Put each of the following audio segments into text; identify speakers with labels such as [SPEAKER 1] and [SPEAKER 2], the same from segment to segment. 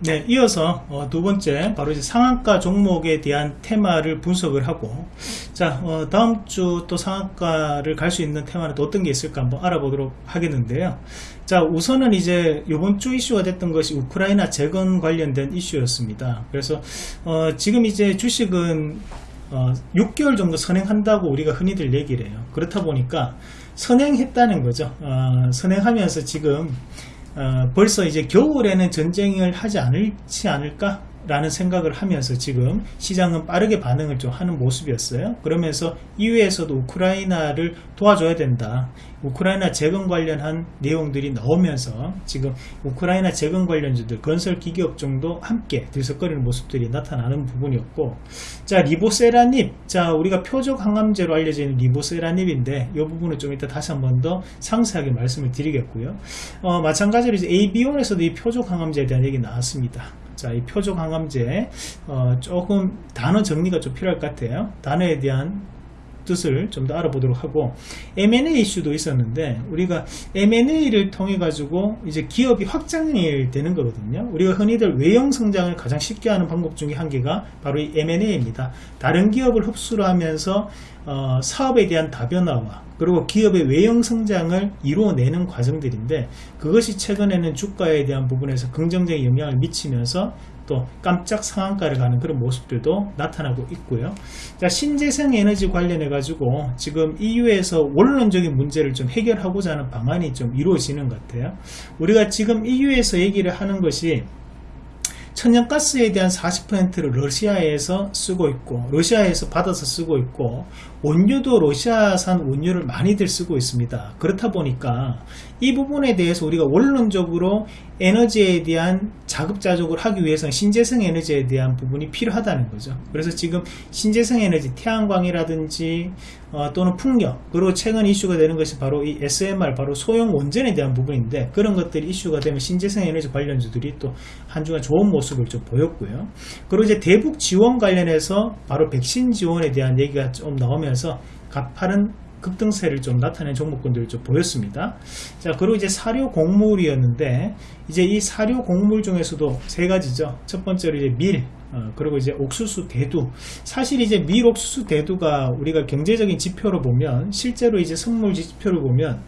[SPEAKER 1] 네, 이어서 어, 두 번째 바로 이제 상한가 종목에 대한 테마를 분석을 하고 자 어, 다음 주 또 상한가를 갈 수 있는 테마는 또 어떤 게 있을까 한번 알아보도록 하겠는데요. 자 우선은 이제 이번 주 이슈가 됐던 것이 우크라이나 재건 관련된 이슈였습니다. 그래서 어, 지금 이제 주식은 어, 6개월 정도 선행한다고 우리가 흔히들 얘기를 해요. 그렇다 보니까 선행했다는 거죠. 어, 선행하면서 지금 어, 벌써 이제 겨울에는 전쟁을 하지 않을지 않을까 라는 생각을 하면서 지금 시장은 빠르게 반응을 좀 하는 모습이었어요. 그러면서 이후에서도 우크라이나를 도와줘야 된다. 우크라이나 재건 관련한 내용들이 나오면서 지금 우크라이나 재건 관련주들 건설 기기업 정도 함께 들썩거리는 모습들이 나타나는 부분이었고 자 리보세라닙 자 우리가 표적 항암제로 알려져 있는 리보세라닙인데 이 부분은 좀 이따 다시 한번 더 상세하게 말씀을 드리겠고요 어, 마찬가지로 이제 AB온에서도 이 표적 항암제에 대한 얘기 나왔습니다 자, 이 표적 항암제 어, 조금 단어 정리가 좀 필요할 것 같아요. 단어에 대한 뜻을 좀 더 알아보도록 하고 M&A 이슈도 있었는데 우리가 M&A를 통해 가지고 이제 기업이 확장이 되는 거거든요. 우리가 흔히들 외형 성장을 가장 쉽게 하는 방법 중에 한 개가 바로 이 M&A입니다. 다른 기업을 흡수를 하면서 어, 사업에 대한 다변화와 그리고 기업의 외형 성장을 이루어내는 과정들인데 그것이 최근에는 주가에 대한 부분에서 긍정적인 영향을 미치면서 또 깜짝 상한가를 가는 그런 모습들도 나타나고 있고요. 자, 신재생 에너지 관련해 가지고 지금 EU에서 원론적인 문제를 좀 해결하고자 하는 방안이 좀 이루어지는 것 같아요. 우리가 지금 EU에서 얘기를 하는 것이 천연가스에 대한 40%를 러시아에서 쓰고 있고 러시아에서 받아서 쓰고 있고 원유도 러시아산 원유를 많이들 쓰고 있습니다. 그렇다 보니까 이 부분에 대해서 우리가 원론적으로 에너지에 대한 자급자족을 하기 위해서는 신재생 에너지에 대한 부분이 필요하다는 거죠. 그래서 지금 신재생 에너지 태양광이라든지 어, 또는 풍력 그리고 최근 이슈가 되는 것이 바로 이 SMR 바로 소형 원전에 대한 부분인데 그런 것들이 이슈가 되면 신재생 에너지 관련주들이 또 한 주간 좋은 모습을 좀 보였고요. 그리고 이제 대북 지원 관련해서 바로 백신 지원에 대한 얘기가 좀 나오면 서 가파른 급등세를 좀 나타낸 종목군들을 좀 보였습니다. 자, 그리고 이제 사료 곡물이었는데, 이제 이 사료 곡물 중에서도 세 가지죠. 첫 번째로 이제 밀, 어, 그리고 이제 옥수수 대두. 사실 이제 밀, 옥수수 대두가 우리가 경제적인 지표로 보면, 실제로 이제 선물 지표를 보면,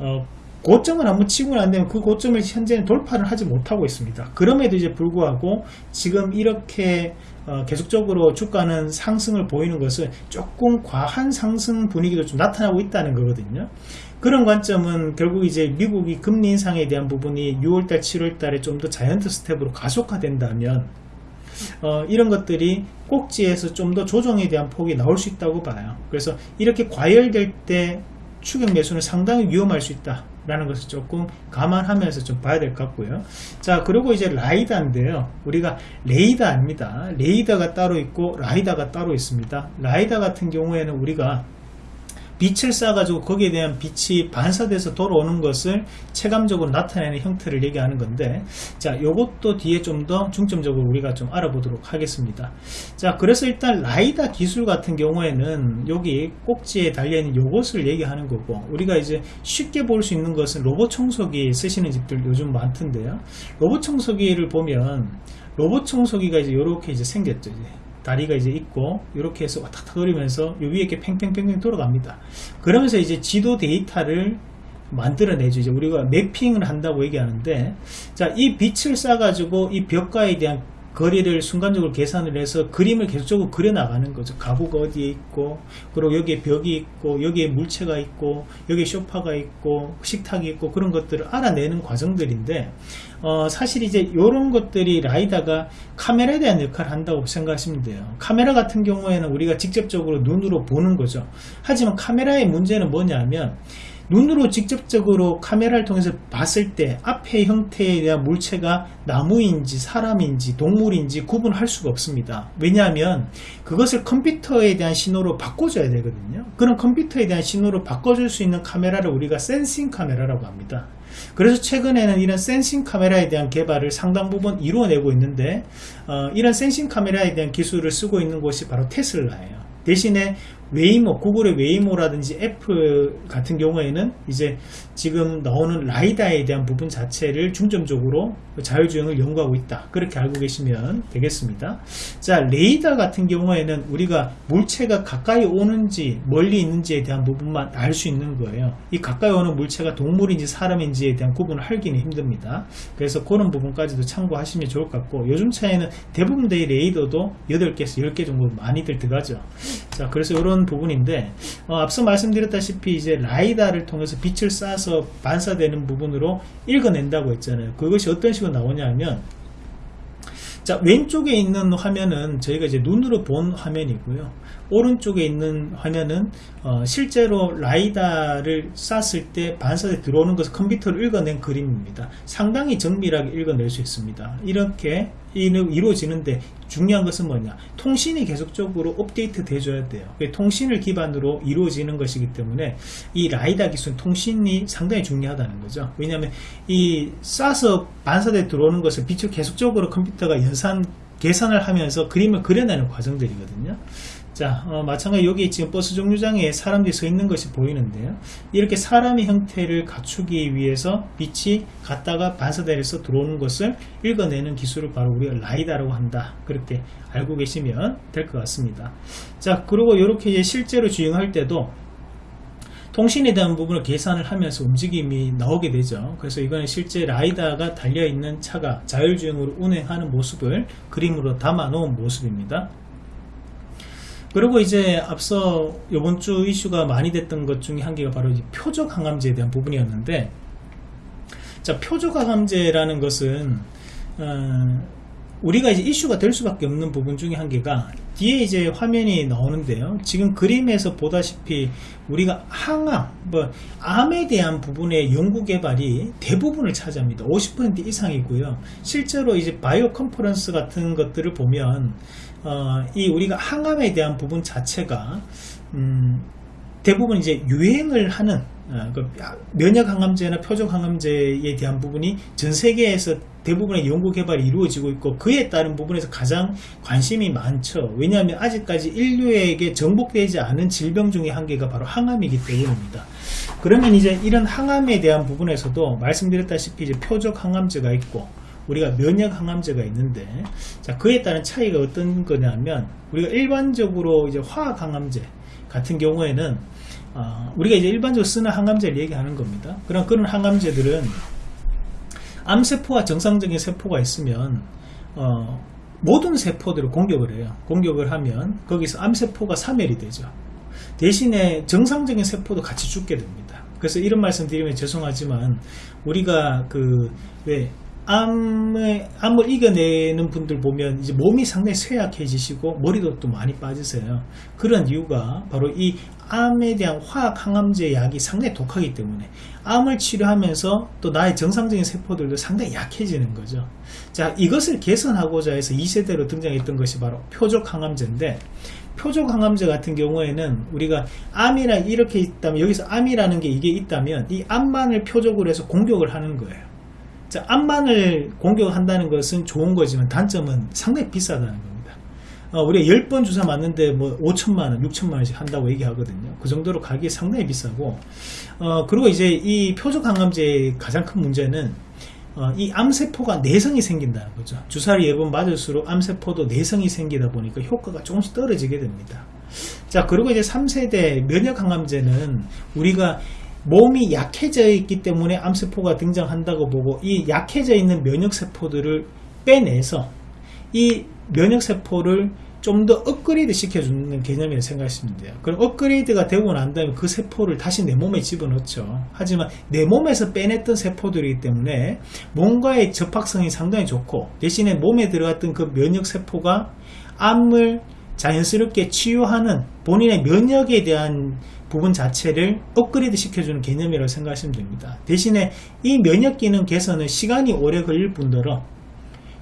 [SPEAKER 1] 어, 고점을 한번 치고는 안 되면 그 고점을 현재는 돌파를 하지 못하고 있습니다. 그럼에도 이제 불구하고 지금 이렇게 어, 계속적으로 주가는 상승을 보이는 것은 조금 과한 상승 분위기도 좀 나타나고 있다는 거거든요. 그런 관점은 결국 이제 미국이 금리 인상에 대한 부분이 6월달, 7월달에 좀 더 자이언트 스텝으로 가속화된다면 어, 이런 것들이 꼭지에서 좀 더 조정에 대한 폭이 나올 수 있다고 봐요. 그래서 이렇게 과열될 때 추격 매수는 상당히 위험할 수 있다. 라는 것을 조금 감안하면서 좀 봐야 될 것 같고요. 자 그리고 이제 라이다인데요. 우리가 레이다 아닙니다. 레이다가 따로 있고 라이다가 따로 있습니다. 라이다 같은 경우에는 우리가 빛을 쏴가지고 거기에 대한 빛이 반사돼서 돌아오는 것을 체감적으로 나타내는 형태를 얘기하는 건데 자 요것도 뒤에 좀 더 중점적으로 우리가 좀 알아보도록 하겠습니다 자 그래서 일단 라이다 기술 같은 경우에는 여기 꼭지에 달려있는 요것을 얘기하는 거고 우리가 이제 쉽게 볼 수 있는 것은 로봇 청소기 쓰시는 집들 요즘 많던데요 로봇 청소기를 보면 로봇 청소기가 이제 이렇게 이제 생겼죠 이제. 다리가 이제 있고 이렇게 해서 왔다 갔다 돌리면서 요 위에 이렇게 팽팽팽팽 돌아갑니다. 그러면서 이제 지도 데이터를 만들어내죠. 이제 우리가 매핑을 한다고 얘기하는데 자 이 빛을 쏴 가지고 이 벽과에 대한 거리를 순간적으로 계산을 해서 그림을 계속적으로 그려나가는 거죠. 가구가 어디에 있고, 그리고 여기에 벽이 있고, 여기에 물체가 있고, 여기에 쇼파가 있고, 식탁이 있고, 그런 것들을 알아내는 과정들인데, 어, 사실 이제 이런 것들이 라이다가 카메라에 대한 역할을 한다고 생각하시면 돼요. 카메라 같은 경우에는 우리가 직접적으로 눈으로 보는 거죠. 하지만 카메라의 문제는 뭐냐면, 눈으로 직접적으로 카메라를 통해서 봤을 때 앞의 형태에 대한 물체가 나무인지 사람인지 동물인지 구분할 수가 없습니다. 왜냐하면 그것을 컴퓨터에 대한 신호로 바꿔줘야 되거든요. 그런 컴퓨터에 대한 신호로 바꿔줄 수 있는 카메라를 우리가 센싱 카메라라고 합니다. 그래서 최근에는 이런 sensing 카메라에 대한 개발을 상당 부분 이루어내고 있는데 어, 이런 sensing 카메라에 대한 기술을 쓰고 있는 곳이 바로 테슬라예요. 대신에 웨이모, 구글의 웨이모라든지 애플 같은 경우에는 이제 지금 나오는 라이다에 대한 부분 자체를 중점적으로 자율주행을 연구하고 있다. 그렇게 알고 계시면 되겠습니다. 자, 레이더 같은 경우에는 우리가 물체가 가까이 오는지 멀리 있는지에 대한 부분만 알 수 있는 거예요. 이 가까이 오는 물체가 동물인지 사람인지에 대한 구분을 하기는 힘듭니다. 그래서 그런 부분까지도 참고하시면 좋을 것 같고 요즘 차에는 대부분 의 레이더도 8개에서 10개 정도 많이들 들어가죠. 자, 그래서 이런 부분인데 어, 앞서 말씀드렸다시피 이제 라이다를 통해서 빛을 쏴서 반사되는 부분으로 읽어낸다고 했잖아요. 그것이 어떤 식으로 나오냐면 자 왼쪽에 있는 화면은 저희가 이제 눈으로 본 화면이고요. 오른쪽에 있는 화면은 어, 실제로 라이다를 쐈을 때 반사에 들어오는 것을 컴퓨터로 읽어낸 그림입니다. 상당히 정밀하게 읽어낼 수 있습니다. 이렇게 이루어지는데 중요한 것은 뭐냐? 통신이 계속적으로 업데이트 돼줘야 돼요. 통신을 기반으로 이루어지는 것이기 때문에 이 라이다 기술 통신이 상당히 중요하다는 거죠. 왜냐하면 이 쏴서 반사대 들어오는 것을 빛을 계속적으로 컴퓨터가 연산 계산을 하면서 그림을 그려내는 과정들이거든요 자 어, 마찬가지 여기 지금 버스 정류장에 사람들이 서 있는 것이 보이는데요. 이렇게 사람의 형태를 갖추기 위해서 빛이 갔다가 반사대에서 들어오는 것을 읽어내는 기술을 바로 우리가 라이다라고 한다. 그렇게 알고 계시면 될 것 같습니다. 자 그리고 이렇게 실제로 주행할 때도 통신에 대한 부분을 계산을 하면서 움직임이 나오게 되죠. 그래서 이거는 실제 라이다가 달려있는 차가 자율주행으로 운행하는 모습을 그림으로 담아 놓은 모습입니다 그리고 이제 앞서 이번 주 이슈가 많이 됐던 것 중에 한 개가 바로 표적 항암제에 대한 부분이었는데 자 표적 항암제라는 것은 어, 우리가 이제 이슈가 될 수밖에 없는 부분 중에 한 개가 뒤에 이제 화면이 나오는데요. 지금 그림에서 보다시피 우리가 항암, 뭐 암에 대한 부분의 연구 개발이 대부분을 차지합니다. 50% 이상이고요. 실제로 이제 바이오 컨퍼런스 같은 것들을 보면 어, 이 우리가 항암에 대한 부분 자체가 음, 대부분 이제 유행을 하는 어, 그 면역 항암제나 표적 항암제에 대한 부분이 전 세계에서 대부분의 연구 개발이 이루어지고 있고 그에 따른 부분에서 가장 관심이 많죠. 왜냐하면 아직까지 인류에게 정복되지 않은 질병 중의 한 개가 바로 항암이기 때문입니다. 그러면 이제 이런 항암에 대한 부분에서도 말씀드렸다시피 이제 표적 항암제가 있고 우리가 면역 항암제가 있는데 자 그에 따른 차이가 어떤 거냐면 우리가 일반적으로 이제 화학 항암제 같은 경우에는 어, 우리가 이제 일반적으로 쓰는 항암제를 얘기하는 겁니다. 그럼 그런 항암제들은 암세포와 정상적인 세포가 있으면 어, 모든 세포들을 공격을 해요. 공격을 하면 거기서 암세포가 사멸이 되죠. 대신에 정상적인 세포도 같이 죽게 됩니다. 그래서 이런 말씀 드리면 죄송하지만 우리가 그 왜 암을, 암을 이겨내는 분들 보면 이제 몸이 상당히 쇠약해지시고 머리도 또 많이 빠지세요. 그런 이유가 바로 이 암에 대한 화학 항암제 약이 상당히 독하기 때문에 암을 치료하면서 또 나의 정상적인 세포들도 상당히 약해지는 거죠. 자, 이것을 개선하고자 해서 2세대로 등장했던 것이 바로 표적 항암제인데 표적 항암제 같은 경우에는 우리가 암이라 이렇게 있다면 여기서 암이라는 게 이게 있다면 이 암만을 표적으로 해서 공격을 하는 거예요. 자, 암만을 공격한다는 것은 좋은 거지만 단점은 상당히 비싸다는 겁니다. 어, 우리가 10번 주사 맞는데 뭐 5천만원, 6천만원씩 한다고 얘기하거든요. 그 정도로 가격이 상당히 비싸고, 어, 그리고 이제 이 표적 항암제의 가장 큰 문제는 어, 이 암세포가 내성이 생긴다는 거죠. 주사를 예번 맞을수록 암세포도 내성이 생기다 보니까 효과가 조금씩 떨어지게 됩니다. 자, 그리고 이제 3세대 면역 항암제는 우리가 몸이 약해져 있기 때문에 암세포가 등장한다고 보고 이 약해져 있는 면역세포들을 빼내서 이 면역세포를 좀 더 업그레이드 시켜주는 개념이라고 생각하시면 돼요. 그럼 업그레이드가 되고 난 다음에 그 세포를 다시 내 몸에 집어넣죠. 하지만 내 몸에서 빼냈던 세포들이기 때문에 뭔가의 접합성이 상당히 좋고 대신에 몸에 들어갔던 그 면역세포가 암을 자연스럽게 치유하는 본인의 면역에 대한 부분 자체를 업그레이드 시켜주는 개념이라고 생각하시면 됩니다. 대신에 이 면역 기능 개선은 시간이 오래 걸릴 뿐더러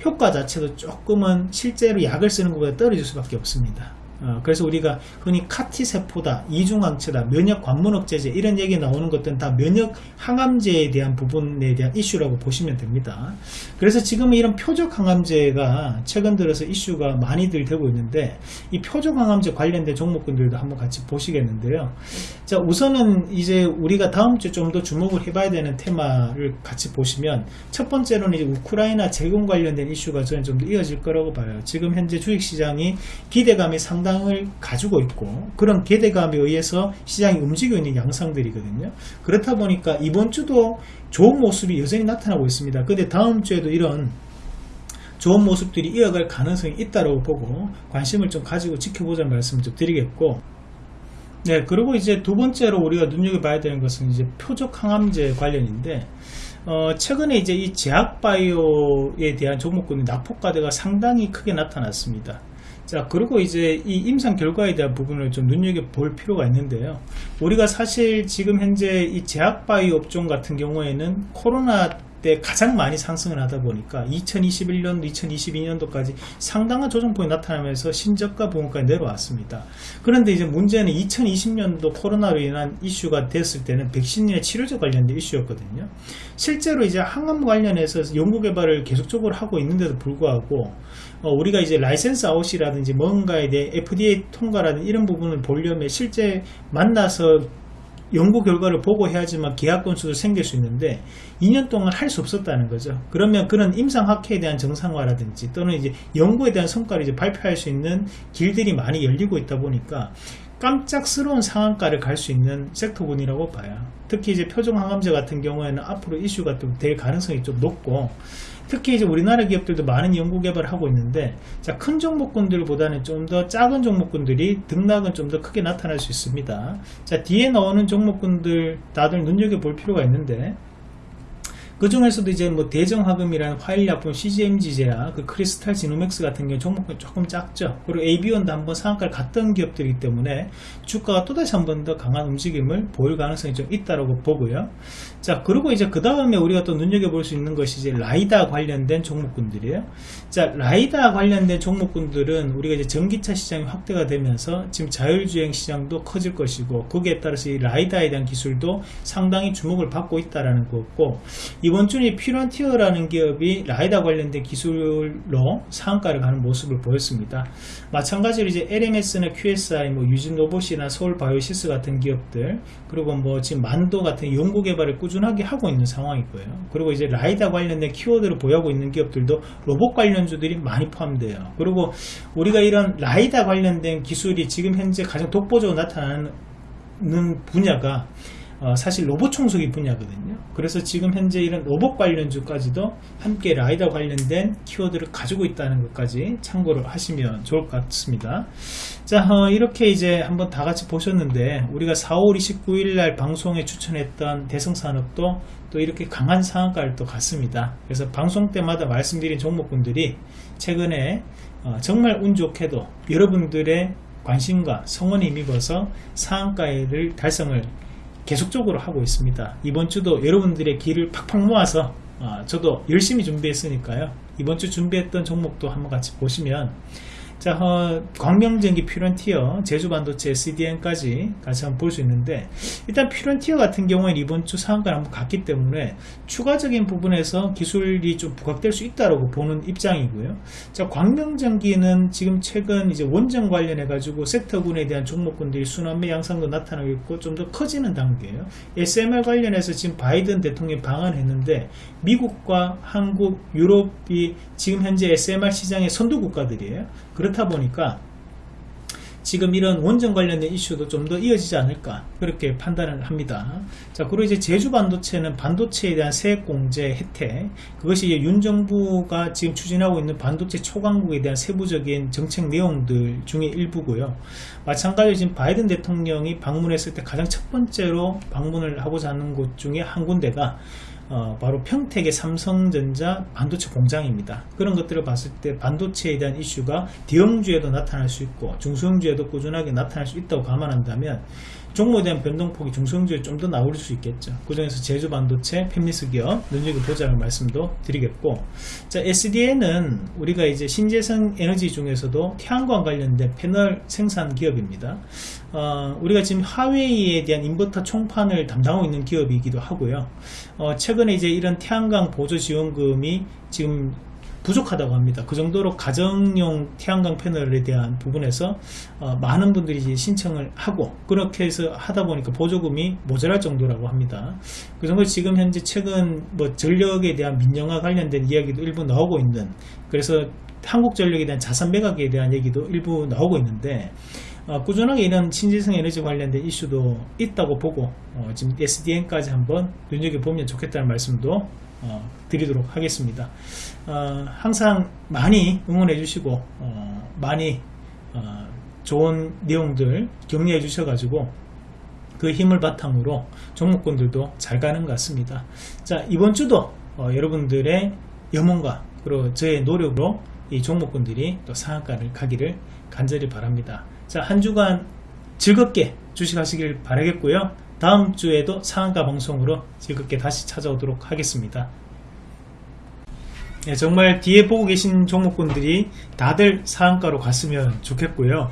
[SPEAKER 1] 효과 자체도 조금은 실제로 약을 쓰는 것보다 떨어질 수밖에 없습니다. 어, 그래서 우리가 흔히 카티세포다, 이중항체다, 면역 관문억제제 이런 얘기 나오는 것들은 다 면역 항암제에 대한 부분에 대한 이슈라고 보시면 됩니다. 그래서 지금 이런 표적 항암제가 최근 들어서 이슈가 많이들 되고 있는데 이 표적 항암제 관련된 종목군들도 한번 같이 보시겠는데요. 자 우선은 이제 우리가 다음 주 좀 더 주목을 해봐야 되는 테마를 같이 보시면 첫 번째로는 이제 우크라이나 재건 관련된 이슈가 저는 좀 더 이어질 거라고 봐요. 지금 현재 주식시장이 기대감이 상당 을 가지고 있고 그런 기대감에 의해서 시장이 움직이고 있는 양상들이거든요. 그렇다 보니까 이번 주도 좋은 모습이 여전히 나타나고 있습니다. 근데 다음 주에도 이런 좋은 모습들이 이어갈 가능성이 있다고 보고 관심을 좀 가지고 지켜보자는 말씀 좀 드리겠고 네 그리고 이제 두 번째로 우리가 눈여겨봐야 되는 것은 이제 표적 항암제 관련인데 어, 최근에 이제 이 제약바이오에 대한 종목군의 낙폭과대가 상당히 크게 나타났습니다. 자, 그리고 이제 이 임상 결과에 대한 부분을 좀 눈여겨볼 필요가 있는데요. 우리가 사실 지금 현재 이 제약바이오 업종 같은 경우에는 코로나 때 가장 많이 상승을 하다 보니까 2021년, 2022년도까지 상당한 조정폭이 나타나면서 신저가 부분까지 내려왔습니다. 그런데 이제 문제는 2020년도 코로나로 인한 이슈가 됐을 때는 백신의 치료제 관련된 이슈였거든요. 실제로 이제 항암 관련해서 연구 개발을 계속적으로 하고 있는데도 불구하고 어, 우리가 이제 license out이라든지 뭔가에 대해 FDA 통과라든 이런 부분을 보려면 실제 만나서 연구 결과를 보고 해야지만 계약 건수도 생길 수 있는데 2년 동안 할 수 없었다는 거죠. 그러면 그런 임상 학회에 대한 정상화라든지 또는 이제 연구에 대한 성과를 이제 발표할 수 있는 길들이 많이 열리고 있다 보니까 깜짝스러운 상한가를 갈 수 있는 섹터군이라고 봐요. 특히 이제 표정 항암제 같은 경우에는 앞으로 이슈가 좀 될 가능성이 좀 높고 특히 이제 우리나라 기업들도 많은 연구 개발을 하고 있는데 자, 큰 종목군들보다는 좀 더 작은 종목군들이 등락은 좀 더 크게 나타날 수 있습니다. 자, 뒤에 나오는 종목군들 다들 눈여겨볼 필요가 있는데 그 중에서도 이제 뭐 대정화금이라는 화일약품 CGMG제야 그 크리스탈 지노맥스 같은 경우 종목이 조금 작죠. 그리고 AB원도 한번 상한가를 갔던 기업들이기 때문에 주가가 또다시 한 번 더 강한 움직임을 보일 가능성이 좀 있다고 보고요. 자, 그리고 이제 그 다음에 우리가 또 눈여겨볼 수 있는 것이 이제 라이다 관련된 종목군들이에요. 자, 라이다 관련된 종목군들은 우리가 이제 전기차 시장이 확대가 되면서 지금 자율주행 시장도 커질 것이고 거기에 따라서 이 라이다에 대한 기술도 상당히 주목을 받고 있다라는 거고 이번 주에 퓨런티어라는 기업이 라이다 관련된 기술로 상한가를 가는 모습을 보였습니다. 마찬가지로 이제 LMS나 QSI, 뭐 유진 로봇이나 서울 바이오시스 같은 기업들, 그리고 뭐 지금 만도 같은 연구 개발을 꾸준하게 하고 있는 상황이고요. 그리고 이제 라이다 관련된 키워드를 보유하고 있는 기업들도 로봇 관련주들이 많이 포함돼요. 그리고 우리가 이런 라이다 관련된 기술이 지금 현재 가장 독보적으로 나타나는 분야가 어, 사실 로봇 청소기 분야거든요. 그래서 지금 현재 이런 로봇 관련주까지도 함께 라이다 관련된 키워드를 가지고 있다는 것까지 참고를 하시면 좋을 것 같습니다. 자, 어, 이렇게 이제 한번 다 같이 보셨는데 우리가 4월 29일 날 방송에 추천했던 대성산업도 또 이렇게 강한 상한가를 또 갔습니다. 그래서 방송 때마다 말씀드린 종목군들이 최근에 어, 정말 운 좋게도 여러분들의 관심과 성원에 힘입어서 상한가를 달성을 계속적으로 하고 있습니다. 이번 주도 여러분들의 길을 팍팍 모아서 어, 저도 열심히 준비했으니까요. 이번 주 준비했던 종목도 한번 같이 보시면 자, 어, 광명전기 퓨런티어, 제주반도체 CDN까지 같이 한번 볼 수 있는데 일단 퓨런티어 같은 경우에는 이번 주 상한가를 한번 갔기 때문에 추가적인 부분에서 기술이 좀 부각될 수 있다고 보는 입장이고요. 자, 광명전기는 지금 최근 이제 원전 관련해 가지고 섹터군에 대한 종목군들이 순환매 양상도 나타나고 있고 좀 더 커지는 단계예요. SMR 관련해서 지금 바이든 대통령이 방한했는데 미국과 한국, 유럽이 지금 현재 SMR 시장의 선두 국가들이에요. 그렇다 보니까 지금 이런 원전 관련된 이슈도 좀 더 이어지지 않을까 그렇게 판단을 합니다. 자 그리고 이제 제주 반도체는 반도체에 대한 세액 공제 혜택 그것이 윤 정부가 지금 추진하고 있는 반도체 초강국에 대한 세부적인 정책 내용들 중에 일부고요. 마찬가지로 지금 바이든 대통령이 방문했을 때 가장 첫 번째로 방문을 하고자 하는 곳 중에 한 군데가 어, 바로 평택의 삼성전자 반도체 공장입니다. 그런 것들을 봤을 때 반도체에 대한 이슈가 대형주에도 나타날 수 있고 중소형주에도 꾸준하게 나타날 수 있다고 감안한다면 종목에 대한 변동폭이 중성주에 좀 더 나올 수 있겠죠. 그 중에서 제주 반도체, 팹리스 기업 눈여겨 보자는 말씀도 드리겠고 자 SDN은 우리가 이제 신재생 에너지 중에서도 태양광 관련된 패널 생산 기업입니다. 어, 우리가 지금 하웨이에 대한 인버터 총판을 담당하고 있는 기업이기도 하고요. 어, 최근에 이제 이런 태양광 보조 지원금이 지금 부족하다고 합니다. 그 정도로 가정용 태양광 패널에 대한 부분에서 어, 많은 분들이 신청을 하고 그렇게 해서 하다 보니까 보조금이 모자랄 정도라고 합니다. 그 정도 지금 현재 최근 뭐 전력에 대한 민영화 관련된 이야기도 일부 나오고 있는 그래서 한국전력에 대한 자산 매각에 대한 얘기도 일부 나오고 있는데 어, 꾸준하게 이런 신재생 에너지 관련된 이슈도 있다고 보고 어, 지금 SDN까지 한번 눈여겨보면 좋겠다는 말씀도 어, 드리도록 하겠습니다. 어, 항상 많이 응원해 주시고 어, 많이 어, 좋은 내용들 격려해 주셔 가지고 그 힘을 바탕으로 종목군들도 잘 가는 것 같습니다. 자 이번 주도 어, 여러분들의 염원과 그리고 저의 노력으로 이 종목군들이 또 상한가를 가기를 간절히 바랍니다. 자 한 주간 즐겁게 주식하시길 바라겠고요. 다음 주에도 상한가 방송으로 즐겁게 다시 찾아오도록 하겠습니다. 네, 정말 뒤에 보고 계신 종목군들이 다들 상한가로 갔으면 좋겠고요.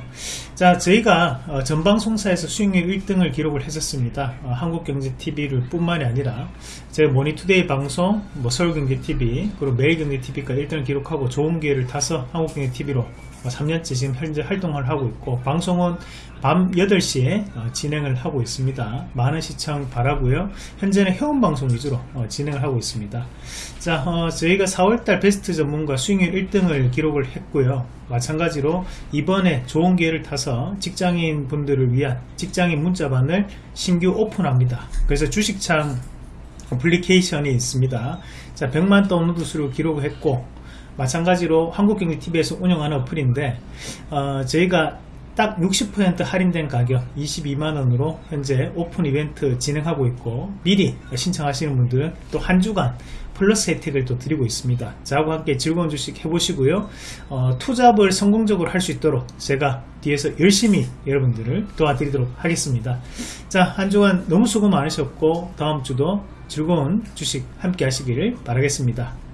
[SPEAKER 1] 자, 저희가 어, 전방송사에서 수익률 1등을 기록을 했었습니다. 어, 한국경제TV를 뿐만이 아니라 제 모니투데이 방송, 뭐 서울경제TV, 그리고 매일경제TV가 1등을 기록하고 좋은 기회를 타서 한국경제TV로 3년째 지금 현재 활동을 하고 있고 방송은 밤 8시에 어, 진행을 하고 있습니다. 많은 시청 바라고요. 현재는 회원방송 위주로 어, 진행을 하고 있습니다. 자, 어, 저희가 4월 달 베스트 전문가 수익률 1등을 기록을 했고요. 마찬가지로 이번에 좋은 기회를 타서 직장인 분들을 위한 직장인 문자반을 신규 오픈합니다. 그래서 주식창 어플리케이션이 있습니다. 자, 100만 다운로드 수를 기록을 했고 마찬가지로 한국경제TV에서 운영하는 어플인데 어, 저희가 딱 60% 할인된 가격 22만원으로 현재 오픈 이벤트 진행하고 있고 미리 신청하시는 분들은 또 한 주간 플러스 혜택을 또 드리고 있습니다. 저하고 함께 즐거운 주식 해보시고요. 어, 투잡을 성공적으로 할 수 있도록 제가 뒤에서 열심히 여러분들을 도와드리도록 하겠습니다. 자, 한 주간 너무 수고 많으셨고 다음 주도 즐거운 주식 함께 하시기를 바라겠습니다.